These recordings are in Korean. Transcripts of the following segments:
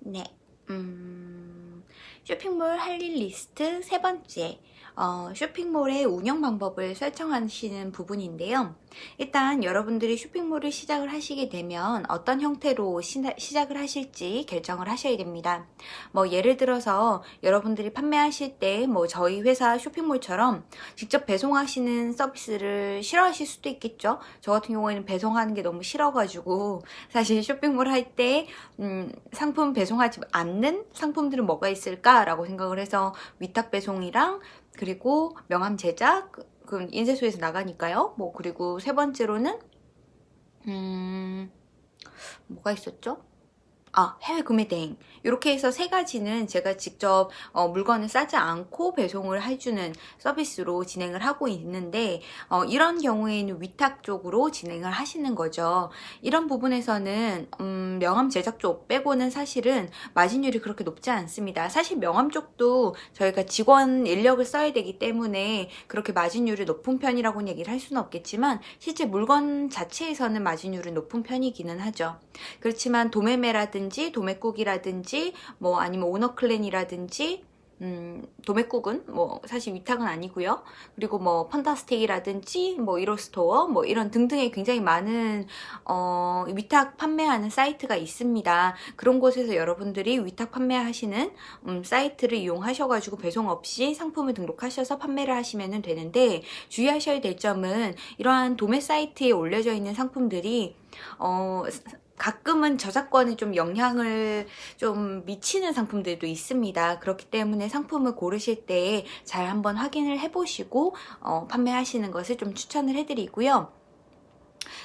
네, 음, 쇼핑몰 할 일 리스트 세 번째, 어, 쇼핑몰의 운영 방법을 설정하시는 부분인데요. 일단 여러분들이 쇼핑몰을 시작을 하시게 되면 어떤 형태로 시작, 을 하실지 결정을 하셔야 됩니다. 뭐 예를 들어서 여러분들이 판매하실 때 뭐 저희 회사 쇼핑몰처럼 직접 배송하시는 서비스를 싫어하실 수도 있겠죠. 저 같은 경우에는 배송하는 게 너무 싫어가지고 사실 쇼핑몰 할때 음, 상품 배송하지 않는 상품들은 뭐가 있을까라고 생각을 해서 위탁 배송이랑 그리고 명함 제작 그 인쇄소에서 나가니까요. 뭐 그리고 세 번째로는 음 뭐가 있었죠? 아 해외 구매 대행. 이렇게 해서 세 가지는 제가 직접 어, 물건을 싸지 않고 배송을 해주는 서비스로 진행을 하고 있는데 어, 이런 경우에는 위탁 쪽으로 진행을 하시는 거죠. 이런 부분에서는 음, 명함 제작 쪽 빼고는 사실은 마진율이 그렇게 높지 않습니다. 사실 명함 쪽도 저희가 직원 인력을 써야 되기 때문에 그렇게 마진율이 높은 편이라고는 얘기를 할 수는 없겠지만 실제 물건 자체에서는 마진율이 높은 편이기는 하죠. 그렇지만 도매매라든지 이라든지 도매국이라든지 뭐 아니면 오너클랜이라든지 음, 도매국은 뭐 사실 위탁은 아니고요. 그리고 뭐 펀타스틱이라든지 뭐 이로스토어 뭐 이런 등등의 굉장히 많은 어, 위탁 판매하는 사이트가 있습니다. 그런 곳에서 여러분들이 위탁 판매하시는 음, 사이트를 이용하셔가지고 배송 없이 상품을 등록하셔서 판매를 하시면 되는데 주의하셔야 될 점은 이러한 도매 사이트에 올려져 있는 상품들이 어, 가끔은 저작권에 좀 영향을 좀 미치는 상품들도 있습니다. 그렇기 때문에 상품을 고르실 때 잘 한번 확인을 해보시고 어, 판매하시는 것을 좀 추천을 해드리고요.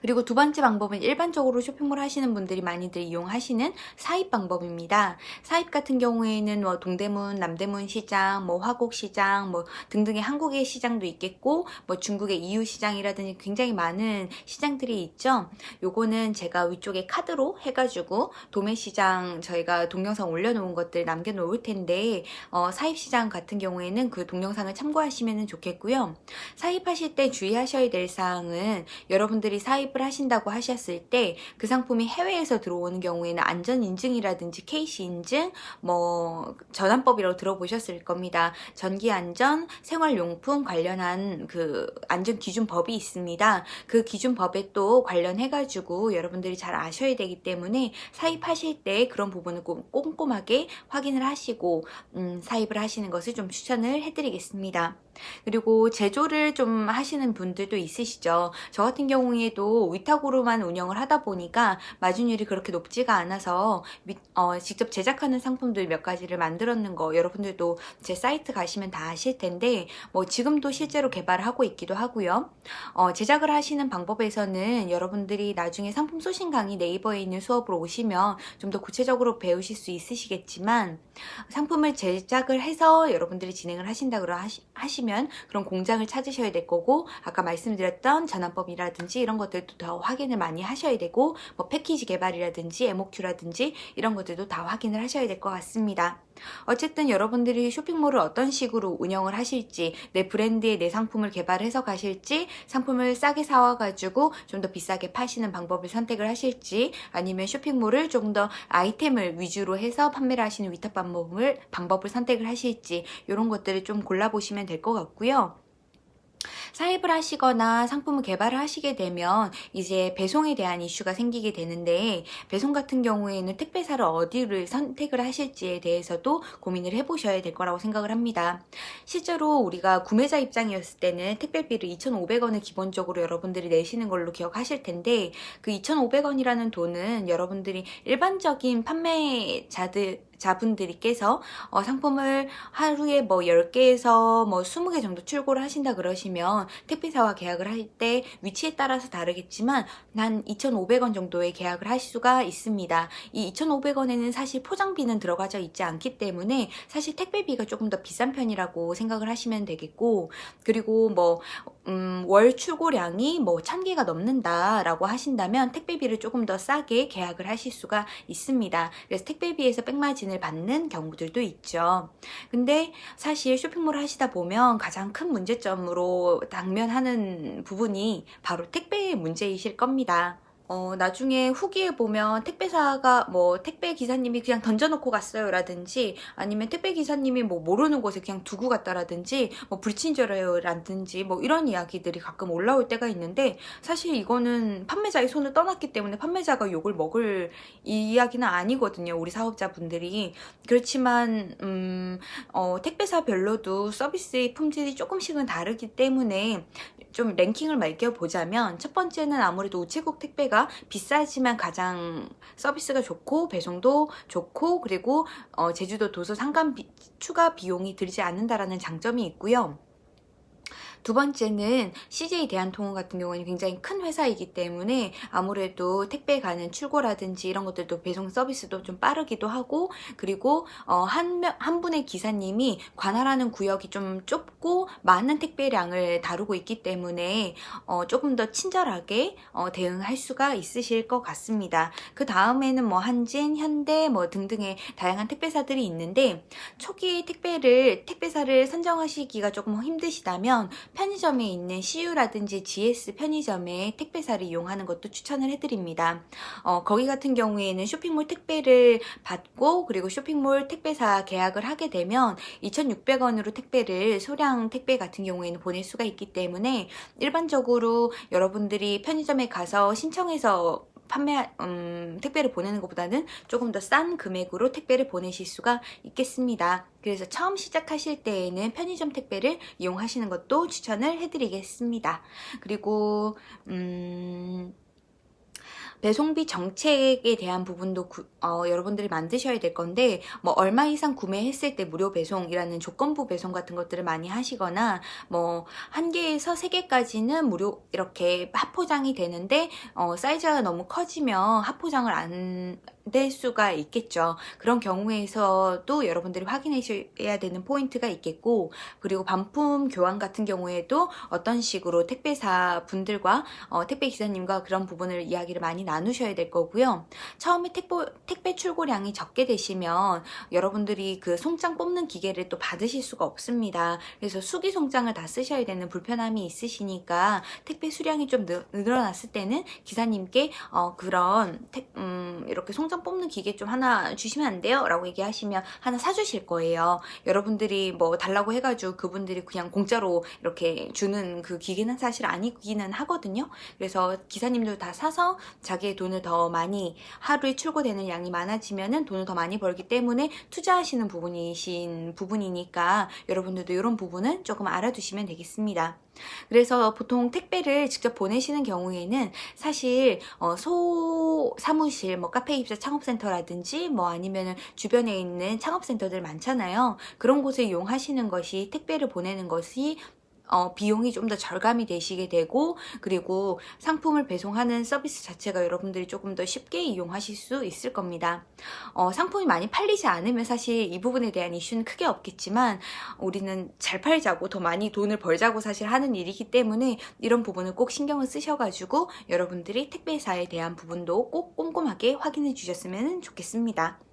그리고 두 번째 방법은 일반적으로 쇼핑몰 하시는 분들이 많이들 이용하시는 사입 방법입니다. 사입 같은 경우에는 뭐 동대문, 남대문 시장, 뭐 화곡 시장, 뭐 등등의 한국의 시장도 있겠고 뭐 중국의 EU 시장이라든지 굉장히 많은 시장들이 있죠. 요거는 제가 위쪽에 카드로 해가지고 도매 시장 저희가 동영상 올려놓은 것들 남겨놓을 텐데 어, 사입 시장 같은 경우에는 그 동영상을 참고하시면 좋겠고요. 사입하실 때 주의하셔야 될 사항은 여러분들이 사입을 하신다고 하셨을 때 그 상품이 해외에서 들어오는 경우에는 안전인증이라든지 케이시 인증, 뭐 전환법이라고 들어보셨을 겁니다. 전기안전, 생활용품 관련한 그 안전기준법이 있습니다. 그 기준법에 또 관련해가지고 여러분들이 잘 아셔야 되기 때문에 사입하실 때 그런 부분을 꼼꼼하게 확인을 하시고 음, 사입을 하시는 것을 좀 추천을 해드리겠습니다. 그리고 제조를 좀 하시는 분들도 있으시죠. 저 같은 경우에 도 위탁으로만 운영을 하다 보니까 마진율이 그렇게 높지가 않아서 어, 직접 제작하는 상품들 몇 가지를 만들었는 거 여러분들도 제 사이트 가시면 다 아실 텐데 뭐 지금도 실제로 개발을 하고 있기도 하고요. 어, 제작을 하시는 방법에서는 여러분들이 나중에 상품 소신 강의 네이버에 있는 수업으로 오시면 좀 더 구체적으로 배우실 수 있으시겠지만 상품을 제작을 해서 여러분들이 진행을 하신다고 하시면 하시면 그런 공장을 찾으셔야 될 거고 아까 말씀드렸던 전환법이라든지 이런 것들도 더 확인을 많이 하셔야 되고 뭐 패키지 개발이라든지 MOQ라든지 이런 것들도 다 확인을 하셔야 될 것 같습니다. 어쨌든 여러분들이 쇼핑몰을 어떤 식으로 운영을 하실지 내 브랜드에 내 상품을 개발해서 가실지 상품을 싸게 사와가지고 좀 더 비싸게 파시는 방법을 선택을 하실지 아니면 쇼핑몰을 조금 더 아이템을 위주로 해서 판매를 하시는 위탁 방법을, 방법을 선택을 하실지 이런 것들을 좀 골라보시면 될 것 같고요. 사입을 하시거나 상품을 개발을 하시게 되면 이제 배송에 대한 이슈가 생기게 되는데 배송 같은 경우에는 택배사를 어디를 선택을 하실지에 대해서도 고민을 해보셔야 될 거라고 생각을 합니다. 실제로 우리가 구매자 입장이었을 때는 택배비를 2,500원을 기본적으로 여러분들이 내시는 걸로 기억하실 텐데 그 2,500원이라는 돈은 여러분들이 일반적인 판매자들 자분들께서 어, 상품을 하루에 뭐 10개에서 뭐 20개 정도 출고를 하신다 그러시면 택배사와 계약을 할 때 위치에 따라서 다르겠지만 한 2,500원 정도의 계약을 할 수가 있습니다. 이 2,500원에는 사실 포장비는 들어가져 있지 않기 때문에 사실 택배비가 조금 더 비싼 편이라고 생각을 하시면 되겠고 그리고 뭐 음, 월 출고량이 뭐 1000개가 넘는다 라고 하신다면 택배비를 조금 더 싸게 계약을 하실 수가 있습니다. 그래서 택배비에서 백마진 을 받는 경우들도 있죠. 근데 사실 쇼핑몰 하시다 보면 가장 큰 문제점으로 당면하는 부분이 바로 택배의 문제이실 겁니다. 어, 나중에 후기에 보면 택배사가 뭐 택배 기사님이 그냥 던져놓고 갔어요 라든지 아니면 택배 기사님이 뭐 모르는 곳에 그냥 두고 갔다라든지 뭐 불친절해요 라든지 뭐 이런 이야기들이 가끔 올라올 때가 있는데 사실 이거는 판매자의 손을 떠났기 때문에 판매자가 욕을 먹을 이야기는 아니거든요 우리 사업자분들이. 그렇지만 음, 어, 택배사별로도 서비스의 품질이 조금씩은 다르기 때문에 좀 랭킹을 매겨보자면 첫 번째는 아무래도 우체국 택배가 비싸지만 가장 서비스가 좋고 배송도 좋고 그리고 어, 제주도 도서 상간 비, 추가 비용이 들지 않는다라는 장점이 있고요. 두 번째는 CJ 대한통운 같은 경우는 굉장히 큰 회사이기 때문에 아무래도 택배 가는 출고라든지 이런 것들도 배송 서비스도 좀 빠르기도 하고 그리고 어, 한, 한 분의 기사님이 관할하는 구역이 좀 좁고 많은 택배량을 다루고 있기 때문에 어, 조금 더 친절하게 어, 대응할 수가 있으실 것 같습니다. 그 다음에는 뭐 한진, 현대 뭐 등등의 다양한 택배사들이 있는데 초기 택배를 택배사를 선정하시기가 조금 힘드시다면 편의점에 있는 CU라든지 GS 편의점에 택배사를 이용하는 것도 추천을 해드립니다. 어, 거기 같은 경우에는 쇼핑몰 택배를 받고 그리고 쇼핑몰 택배사 계약을 하게 되면 2,600원으로 택배를 소량 택배 같은 경우에는 보낼 수가 있기 때문에 일반적으로 여러분들이 편의점에 가서 신청해서 판매 음, 택배를 보내는 것보다는 조금 더 싼 금액으로 택배를 보내실 수가 있겠습니다. 그래서 처음 시작하실 때에는 편의점 택배를 이용하시는 것도 추천을 해드리겠습니다. 그리고 음, 배송비 정책에 대한 부분도 구, 어, 여러분들이 만드셔야 될 건데 뭐 얼마 이상 구매했을 때 무료 배송이라는 조건부 배송 같은 것들을 많이 하시거나 뭐 한 개에서 세 개까지는 무료 이렇게 합포장이 되는데 어, 사이즈가 너무 커지면 합포장을 안될 수가 있겠죠. 그런 경우에서도 여러분들이 확인하셔야 되는 포인트가 있겠고 그리고 반품 교환 같은 경우에도 어떤 식으로 택배사 분들과 어, 택배 기사님과 그런 부분을 이야기를 많이 나누셔야 될 거고요. 처음에 택보, 택배 출고량이 적게 되시면 여러분들이 그 송장 뽑는 기계를 또 받으실 수가 없습니다. 그래서 수기 송장을 다 쓰셔야 되는 불편함이 있으시니까 택배 수량이 좀 늘어났을 때는 기사님께 어, 그런 택, 음, 이렇게 송장 뽑는 기계 좀 하나 주시면 안 돼요? 라고 얘기하시면 하나 사주실 거예요. 여러분들이 뭐 달라고 해가지고 그분들이 그냥 공짜로 이렇게 주는 그 기계는 사실 아니기는 하거든요. 그래서 기사님들 다 사서 자기 자기의 돈을 더 많이 하루에 출고되는 양이 많아지면 돈을 더 많이 벌기 때문에 투자하시는 부분이신 부분이니까 여러분들도 이런 부분은 조금 알아두시면 되겠습니다. 그래서 보통 택배를 직접 보내시는 경우에는 사실 어, 소 사무실, 뭐 카페 입사 창업센터라든지 뭐 아니면 주변에 있는 창업센터들 많잖아요. 그런 곳을 이용하시는 것이 택배를 보내는 것이 어, 비용이 좀 더 절감이 되시게 되고 그리고 상품을 배송하는 서비스 자체가 여러분들이 조금 더 쉽게 이용하실 수 있을 겁니다. 어, 상품이 많이 팔리지 않으면 사실 이 부분에 대한 이슈는 크게 없겠지만 우리는 잘 팔자고 더 많이 돈을 벌자고 사실 하는 일이기 때문에 이런 부분을 꼭 신경을 쓰셔가지고 여러분들이 택배사에 대한 부분도 꼭 꼼꼼하게 확인해 주셨으면 좋겠습니다.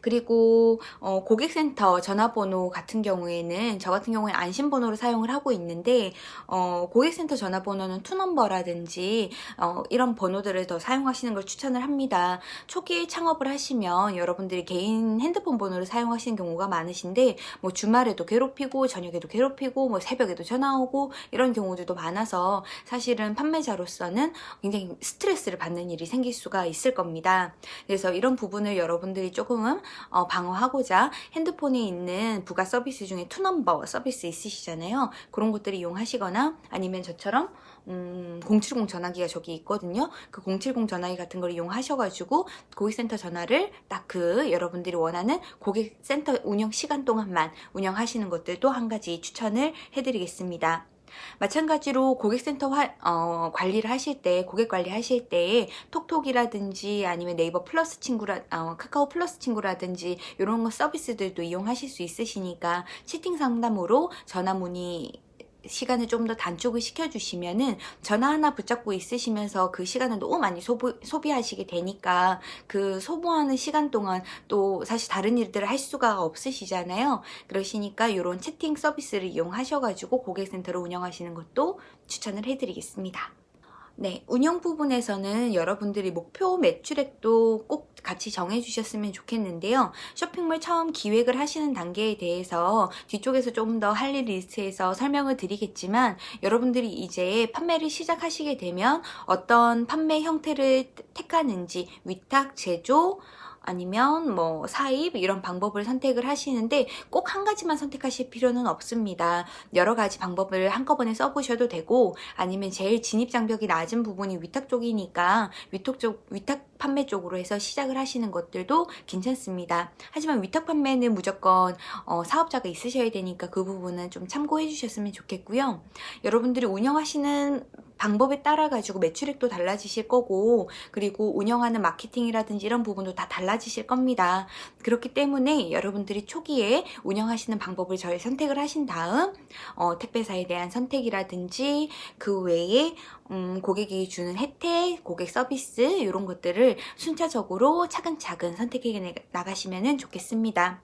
그리고 어, 고객센터 전화번호 같은 경우에는 저 같은 경우에 안심번호를 사용을 하고 있는데 어, 고객센터 전화번호는 투넘버라든지 어, 이런 번호들을 더 사용하시는 걸 추천을 합니다. 초기에 창업을 하시면 여러분들이 개인 핸드폰 번호를 사용하시는 경우가 많으신데 뭐 주말에도 괴롭히고 저녁에도 괴롭히고 뭐 새벽에도 전화 오고 이런 경우들도 많아서 사실은 판매자로서는 굉장히 스트레스를 받는 일이 생길 수가 있을 겁니다. 그래서 이런 부분을 여러분들이 조금은 어, 방어하고자 핸드폰에 있는 부가 서비스 중에 투넘버 서비스 있으시잖아요. 그런 것들을 이용하시거나 아니면 저처럼 음, 070 전화기가 저기 있거든요. 그 070 전화기 같은 걸 이용하셔가지고 고객센터 전화를 딱 그 여러분들이 원하는 고객센터 운영 시간 동안만 운영하시는 것들도 한 가지 추천을 해드리겠습니다. 마찬가지로 고객센터 화, 어, 관리를 하실 때 고객 관리 하실 때 톡톡이라든지 아니면 네이버 플러스 친구라 어, 카카오 플러스 친구라든지 이런 거 서비스들도 이용하실 수 있으시니까 채팅 상담으로 전화 문의 시간을 좀 더 단축을 시켜주시면은 전화 하나 붙잡고 있으시면서 그 시간을 너무 많이 소비, 소비하시게 되니까 그 소모하는 시간 동안 또 사실 다른 일들을 할 수가 없으시잖아요. 그러시니까 이런 채팅 서비스를 이용하셔가지고 고객센터를 운영하시는 것도 추천을 해드리겠습니다. 네, 운영 부분에서는 여러분들이 목표 매출액도 꼭 같이 정해주셨으면 좋겠는데요. 쇼핑몰 처음 기획을 하시는 단계에 대해서 뒤쪽에서 조금 더 할 일 리스트에서 설명을 드리겠지만 여러분들이 이제 판매를 시작하시게 되면 어떤 판매 형태를 택하는지 위탁, 제조, 아니면 뭐 사입 이런 방법을 선택을 하시는데 꼭 한 가지만 선택하실 필요는 없습니다. 여러 가지 방법을 한꺼번에 써보셔도 되고 아니면 제일 진입 장벽이 낮은 부분이 위탁 쪽이니까 위탁 쪽 위탁 판매 쪽으로 해서 시작을 하시는 것들도 괜찮습니다. 하지만 위탁 판매는 무조건 어, 사업자가 있으셔야 되니까 그 부분은 좀 참고해 주셨으면 좋겠고요. 여러분들이 운영하시는 방법에 따라 가지고 매출액도 달라지실 거고 그리고 운영하는 마케팅이라든지 이런 부분도 다 달라지실 겁니다. 그렇기 때문에 여러분들이 초기에 운영하시는 방법을 잘 선택을 하신 다음 어, 택배사에 대한 선택이라든지 그 외에 음, 고객이 주는 혜택, 고객 서비스 이런 것들을 순차적으로 차근차근 선택해 나가시면 좋겠습니다.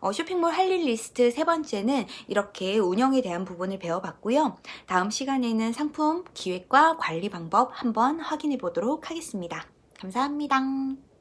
어, 쇼핑몰 할 일 리스트 세 번째는 이렇게 운영에 대한 부분을 배워봤고요. 다음 시간에는 상품 기획과 관리 방법 한번 확인해 보도록 하겠습니다. 감사합니다.